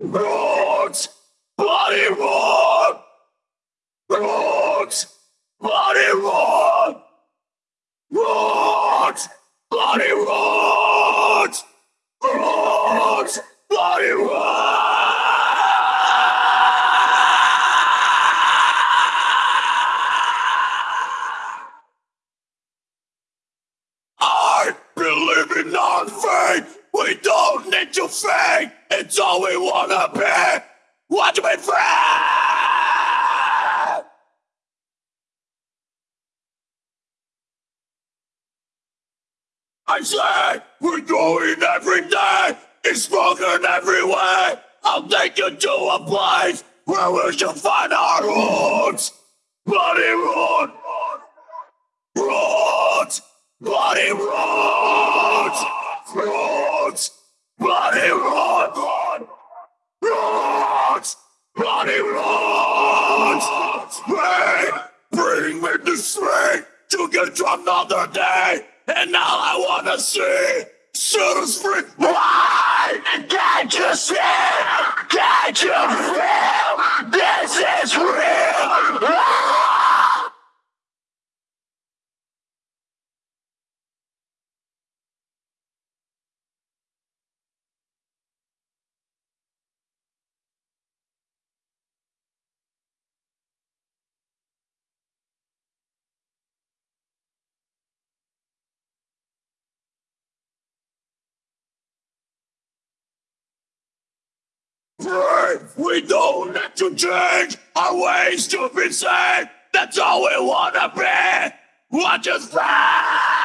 Roots! Bloody rock! Roots! Bloody rock! Roots! Bloody roots! Roots! Bloody I believe in our faith. We don't need to fake. It's all we wanna be. Want to be free. I say we're going every day. It's spoken every way. I'll take you to a place where we shall find our roots. Bloody roots. Roots. Bloody roots. Bloody roots. Roots. Bloody roots. Hey, bring me the strength to get to another day. And all I wanna see, us free. Why can't you see? Can't you Free. We don't need to change our ways to be safe. That's all we wanna be. What is that?